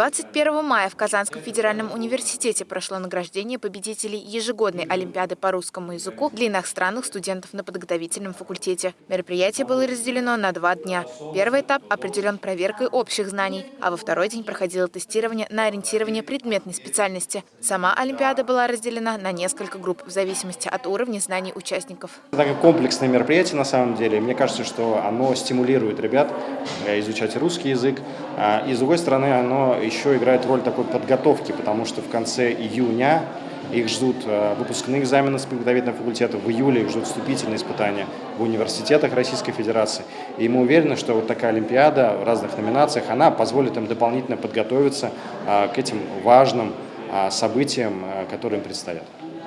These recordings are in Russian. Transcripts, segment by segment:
21 мая в Казанском федеральном университете прошло награждение победителей ежегодной Олимпиады по русскому языку для иностранных студентов на подготовительном факультете. Мероприятие было разделено на два дня. Первый этап определен проверкой общих знаний, а во второй день проходило тестирование на ориентирование предметной специальности. Сама Олимпиада была разделена на несколько групп в зависимости от уровня знаний участников. Это комплексное мероприятие на самом деле. Мне кажется, что оно стимулирует ребят э, изучать русский язык. А, и с другой стороны, оно еще играет роль такой подготовки, потому что в конце июня их ждут э, выпускные экзамены с подготовительного факультета, в июле их ждут вступительные испытания в университетах Российской Федерации. И мы уверены, что вот такая Олимпиада в разных номинациях, она позволит им дополнительно подготовиться э, к этим важным э, событиям, которые им предстоят.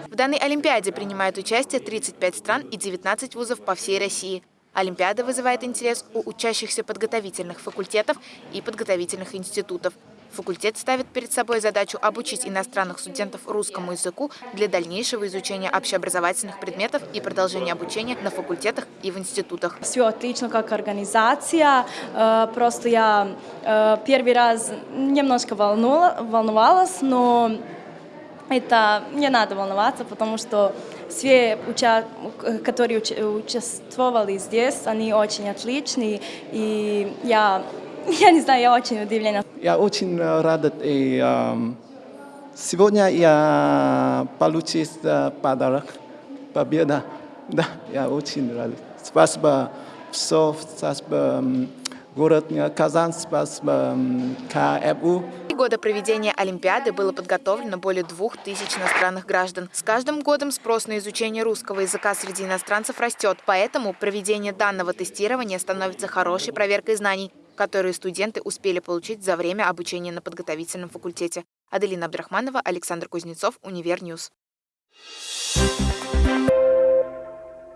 В данной Олимпиаде принимают участие 35 стран и 19 вузов по всей России. Олимпиада вызывает интерес у учащихся подготовительных факультетов и подготовительных институтов. Факультет ставит перед собой задачу обучить иностранных студентов русскому языку для дальнейшего изучения общеобразовательных предметов и продолжения обучения на факультетах и в институтах. Все отлично как организация, э, просто я э, первый раз немножко волновалась, но это не надо волноваться, потому что все, уча которые уч участвовали здесь, они очень отличные, и я, я не знаю, я очень удивлена. Я очень рада, и um, сегодня я получил подарок, победа, да, я очень рад. Спасибо, все, спасибо, город Казань, спасибо, КФУ года проведения Олимпиады было подготовлено более двух тысяч иностранных граждан. С каждым годом спрос на изучение русского языка среди иностранцев растет, поэтому проведение данного тестирования становится хорошей проверкой знаний, которые студенты успели получить за время обучения на подготовительном факультете. Аделина Абдрахманова, Александр Кузнецов, Univer News. Thank you.